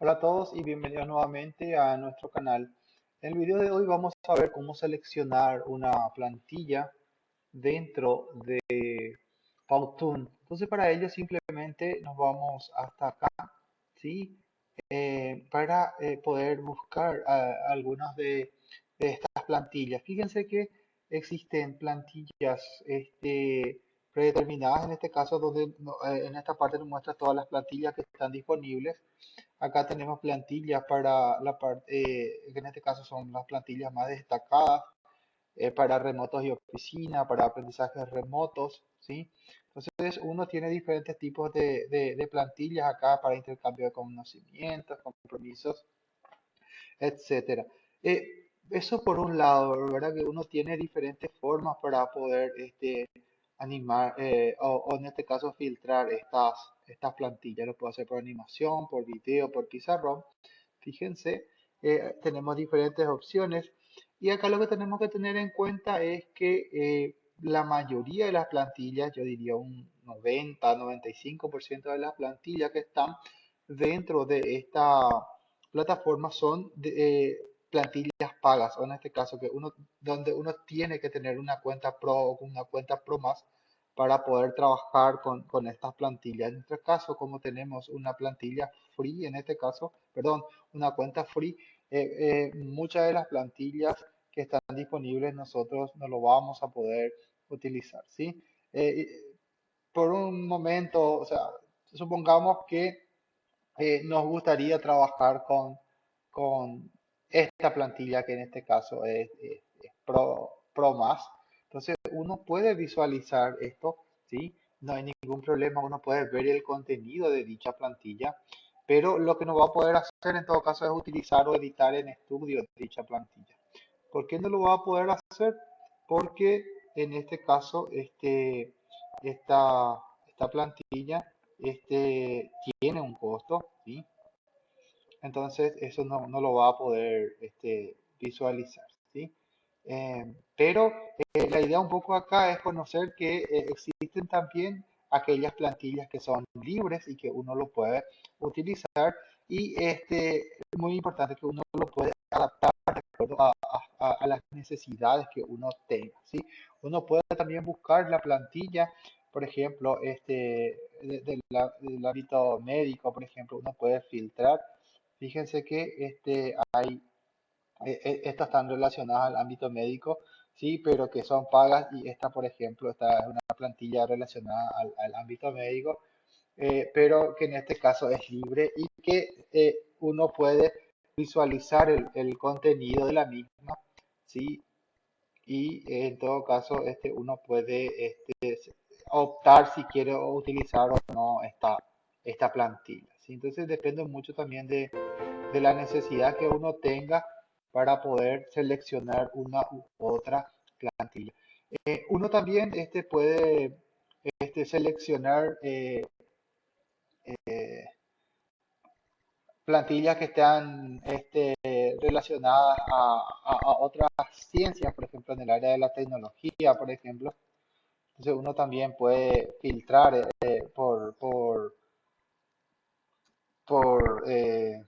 Hola a todos y bienvenidos nuevamente a nuestro canal. En el video de hoy vamos a ver cómo seleccionar una plantilla dentro de Powtoon. Entonces para ello simplemente nos vamos hasta acá, ¿sí? Eh, para eh, poder buscar algunas de, de, estas plantillas. Fíjense que existen plantillas este, predeterminadas en este caso donde eh, en esta parte nos muestra todas las plantillas que están disponibles Acá tenemos plantillas para la parte, eh, en este caso son las plantillas más destacadas eh, para remotos y oficina, para aprendizajes remotos, ¿sí? Entonces uno tiene diferentes tipos de, de, plantillas acá para intercambio de conocimientos, compromisos, etcétera. Eh, eso por un lado, ¿verdad? Que uno tiene diferentes formas para poder este, animar eh, o, en este caso filtrar estas, estas plantillas. Lo puedo hacer por animación, por video, por pizarrón. Fíjense, eh, tenemos diferentes opciones. Y acá lo que tenemos que tener en cuenta es que eh, la mayoría de las plantillas, yo diría un 90-95% de las plantillas que están dentro de esta plataforma son de, plantillas pagas, o en este caso que uno, donde uno tiene que tener una cuenta Pro o una cuenta Pro más para poder trabajar con, con estas plantillas. En nuestro caso, como tenemos una plantilla free, en este caso, perdón, una cuenta free, eh, eh, muchas de las plantillas que están disponibles nosotros no lo vamos a poder utilizar, ¿sí? Eh, por un momento, o sea, supongamos que nos gustaría trabajar con, con esta plantilla que en este caso es, Pro, Pro. Entonces uno puede visualizar esto, ¿sí? No hay ningún problema, uno puede ver el contenido de dicha plantilla, pero lo que no va a poder hacer en todo caso es utilizar o editar en estudio dicha plantilla. ¿Por qué no lo va a poder hacer? Porque en este caso este, esta, esta plantilla este, tiene un costo, ¿sí? Entonces eso no, no, lo va a poder este, visualizar. ¿sí? Eh, pero eh, la idea un poco acá es conocer que eh, existen también aquellas plantillas que son libres y que uno lo puede utilizar y este muy importante que uno lo puede adaptar de acuerdo a, a, las necesidades que uno tenga. ¿sí? Uno puede también buscar la plantilla por ejemplo, este, del ámbito médico, por ejemplo, uno puede filtrar Fíjense que este, hay, e, e, estas están relacionadas al ámbito médico, sí, pero que son pagas y esta, por ejemplo, esta es una plantilla relacionada al, ámbito médico, eh, pero que en este caso es libre y que eh, uno puede visualizar el, el, contenido de la misma, sí, y en todo caso este, uno puede este, optar si quiere utilizar o no esta, esta plantilla. Entonces depende mucho también de, la necesidad que uno tenga para poder seleccionar una u otra plantilla. Eh, uno también este, puede este, seleccionar eh, eh, plantillas que están este, relacionadas a, otras ciencias, por ejemplo, en el área de la tecnología, por ejemplo. Entonces uno también puede filtrar por, por por eh,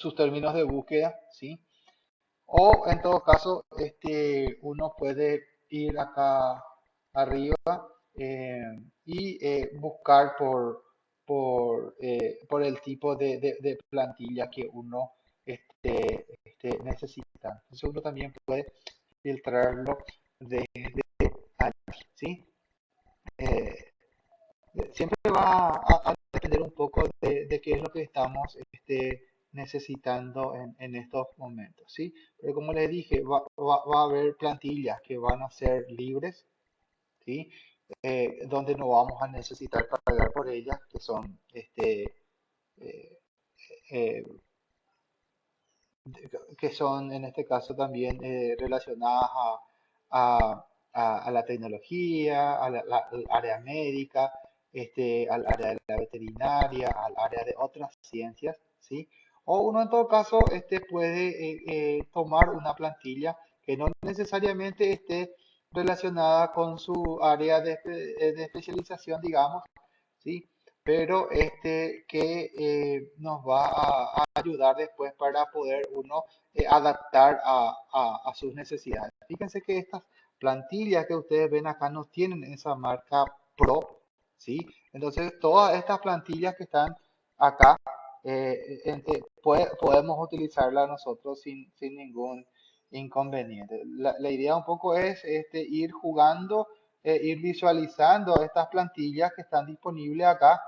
sus términos de búsqueda, ¿sí? O en todo caso, este, uno puede ir acá arriba eh, y eh, buscar por, por, por, el tipo de, de, plantilla que uno este, este, necesita. Entonces uno también puede filtrarlo desde aquí, ¿sí? siempre va a, depender un poco de, qué es lo que estamos este, necesitando en, estos momentos, ¿sí? Pero como les dije, va, a haber plantillas que van a ser libres, ¿sí? Eh, donde no vamos a necesitar pagar por ellas, que son, este, eh, eh, que son en este caso también relacionadas a, la tecnología, a la, al área médica, este, al área de la veterinaria, al área de otras ciencias, ¿sí? O uno en todo caso este, puede eh, eh, tomar una plantilla que no necesariamente esté relacionada con su área de, eh, especialización, digamos, ¿sí? pero este que nos va a, ayudar después para poder uno adaptar a, a- a sus necesidades. Fíjense que estas plantillas que ustedes ven acá no tienen esa marca Pro, ¿sí? Entonces, todas estas plantillas que están acá, eh, eh, puede- podemos utilizarlas nosotros sin, sin ningún inconveniente. La, la idea un poco es este, ir jugando, eh, ir visualizando estas plantillas que están disponibles acá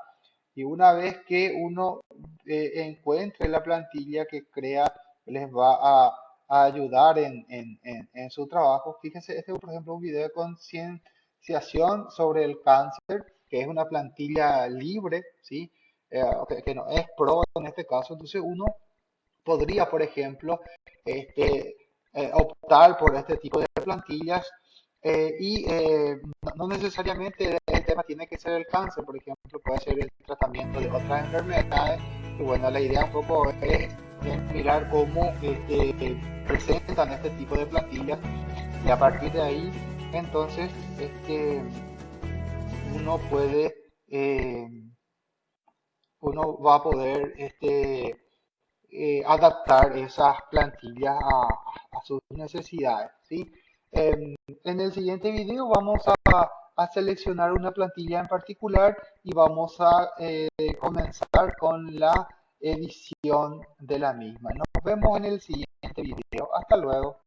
y una vez que uno eh, encuentre la plantilla que crea les va a, a ayudar en, en- en- en su trabajo. Fíjense, este es por ejemplo un video de concienciación sobre el cáncer, que es una plantilla libre, ¿sí? Eh, que, que no es pro en este caso. Entonces uno podría, por ejemplo, este, eh, optar por este tipo de plantillas eh, y eh, no, no necesariamente el tema tiene que ser el cáncer, por ejemplo, puede ser el tratamiento de otras enfermedades. Y bueno, la idea un poco es, es mirar cómo este, presentan este tipo de plantillas y a partir de ahí, entonces, este, uno puede, eh, uno va a poder este, eh, adaptar esas plantillas a, sus necesidades, ¿sí? En, en el siguiente video vamos a, a seleccionar una plantilla en particular y vamos a eh, comenzar con la edición de la misma. Nos vemos en el siguiente video. Hasta luego.